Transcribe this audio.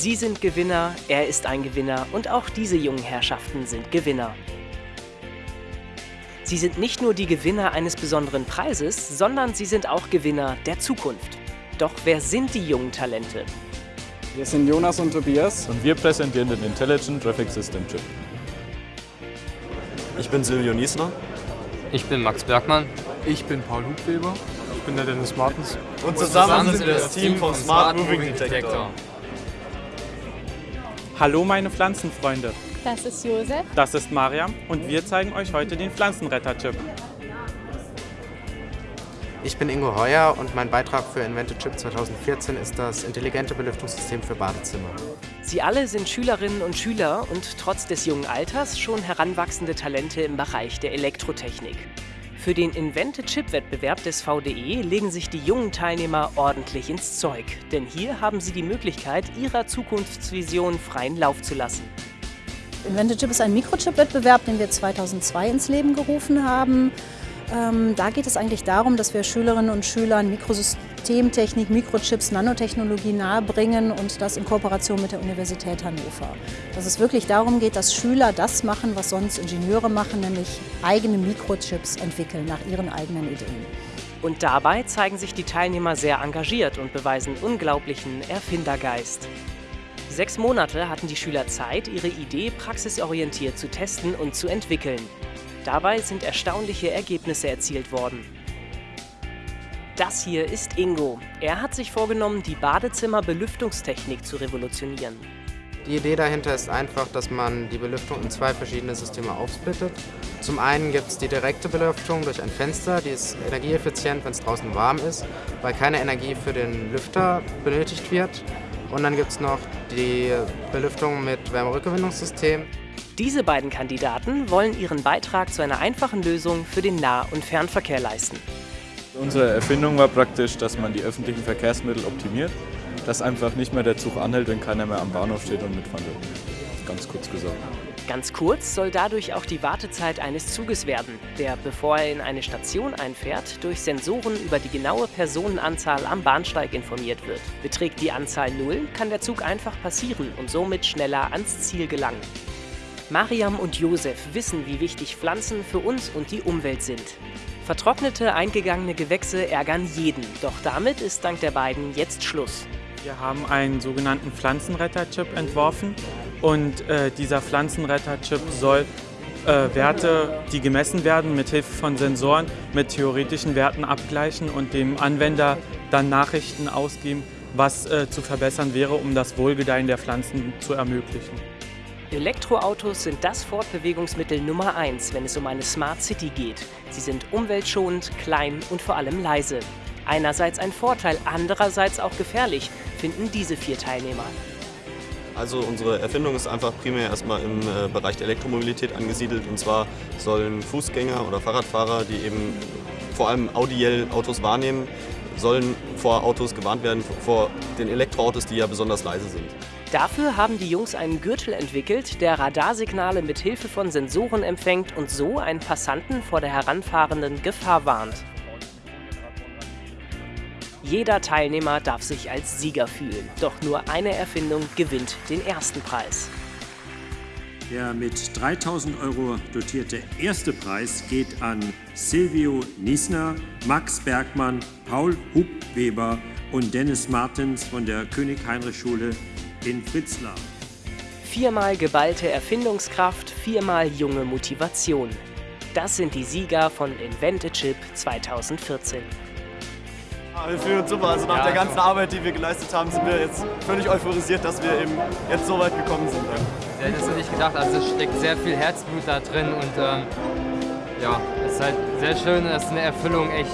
Sie sind Gewinner, er ist ein Gewinner und auch diese jungen Herrschaften sind Gewinner. Sie sind nicht nur die Gewinner eines besonderen Preises, sondern sie sind auch Gewinner der Zukunft. Doch wer sind die jungen Talente? Wir sind Jonas und Tobias. Und wir präsentieren den Intelligent Traffic System Chip. Ich bin Silvio Niesner. Ich bin Max Bergmann. Ich bin Paul Hubweber. Ich bin der Dennis Martens. Und zusammen, sind wir das Team von Smart Moving Detector. Hallo meine Pflanzenfreunde. Das ist Josef. Das ist Mariam und wir zeigen euch heute den Pflanzenretter-Chip. Ich bin Ingo Heuer und mein Beitrag für Invented Chip 2014 ist das intelligente Belüftungssystem für Badezimmer. Sie alle sind Schülerinnen und Schüler und trotz des jungen Alters schon heranwachsende Talente im Bereich der Elektrotechnik. Für den Invented Chip-Wettbewerb des VDE legen sich die jungen Teilnehmer ordentlich ins Zeug, denn hier haben sie die Möglichkeit, ihrer Zukunftsvision freien Lauf zu lassen. Invented Chip ist ein Mikrochip-Wettbewerb, den wir 2002 ins Leben gerufen haben. Ähm, da geht es eigentlich darum, dass wir Schülerinnen und Schülern Mikrosystemtechnik, Mikrochips, Nanotechnologie nahebringen und das in Kooperation mit der Universität Hannover. Dass es wirklich darum geht, dass Schüler das machen, was sonst Ingenieure machen, nämlich eigene Mikrochips entwickeln nach ihren eigenen Ideen. Und dabei zeigen sich die Teilnehmer sehr engagiert und beweisen unglaublichen Erfindergeist. Sechs Monate hatten die Schüler Zeit, ihre Idee praxisorientiert zu testen und zu entwickeln. Dabei sind erstaunliche Ergebnisse erzielt worden. Das hier ist Ingo. Er hat sich vorgenommen, die Badezimmerbelüftungstechnik zu revolutionieren. Die Idee dahinter ist einfach, dass man die Belüftung in zwei verschiedene Systeme aufsplittet. Zum einen gibt es die direkte Belüftung durch ein Fenster, die ist energieeffizient, wenn es draußen warm ist, weil keine Energie für den Lüfter benötigt wird. Und dann gibt es noch die Belüftung mit Wärmerückgewinnungssystem. Diese beiden Kandidaten wollen ihren Beitrag zu einer einfachen Lösung für den Nah- und Fernverkehr leisten. Unsere Erfindung war praktisch, dass man die öffentlichen Verkehrsmittel optimiert, dass einfach nicht mehr der Zug anhält, wenn keiner mehr am Bahnhof steht und mitfahren will. Ganz kurz gesagt. Ganz kurz soll dadurch auch die Wartezeit eines Zuges werden, der, bevor er in eine Station einfährt, durch Sensoren über die genaue Personenanzahl am Bahnsteig informiert wird. Beträgt die Anzahl 0, kann der Zug einfach passieren und somit schneller ans Ziel gelangen. Mariam und Josef wissen, wie wichtig Pflanzen für uns und die Umwelt sind. Vertrocknete, eingegangene Gewächse ärgern jeden, doch damit ist dank der beiden jetzt Schluss. Wir haben einen sogenannten Pflanzenretter-Chip entworfen und äh, dieser Pflanzenretter-Chip soll äh, Werte, die gemessen werden, mit Hilfe von Sensoren mit theoretischen Werten abgleichen und dem Anwender dann Nachrichten ausgeben, was äh, zu verbessern wäre, um das Wohlgedeihen der Pflanzen zu ermöglichen. Elektroautos sind das Fortbewegungsmittel Nummer 1, wenn es um eine Smart City geht. Sie sind umweltschonend, klein und vor allem leise. Einerseits ein Vorteil, andererseits auch gefährlich, finden diese vier Teilnehmer. Also unsere Erfindung ist einfach primär erstmal im äh, Bereich der Elektromobilität angesiedelt. Und zwar sollen Fußgänger oder Fahrradfahrer, die eben vor allem audiell Autos wahrnehmen, sollen vor Autos gewarnt werden, vor den Elektroautos, die ja besonders leise sind. Dafür haben die Jungs einen Gürtel entwickelt, der Radarsignale mit Hilfe von Sensoren empfängt und so einen Passanten vor der heranfahrenden Gefahr warnt. Jeder Teilnehmer darf sich als Sieger fühlen, doch nur eine Erfindung gewinnt den ersten Preis. Der mit 3000 Euro dotierte erste Preis geht an Silvio Niesner, Max Bergmann, Paul Hubweber und Dennis Martens von der König-Heinrich-Schule in Fritzlar. Viermal geballte Erfindungskraft, viermal junge Motivation. Das sind die Sieger von Invented Chip 2014. Wir fühlen uns super. Also nach Ja, der ganzen so. Arbeit, die wir geleistet haben, sind wir jetzt völlig euphorisiert, dass wir eben jetzt so weit gekommen sind. Ja, das hätte ich gedacht. Also es steckt sehr viel Herzblut da drin und ähm, ja, es ist halt sehr schön. Das ist eine Erfüllung echt